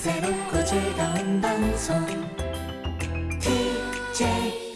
새롭고 즐거운 방송. TJ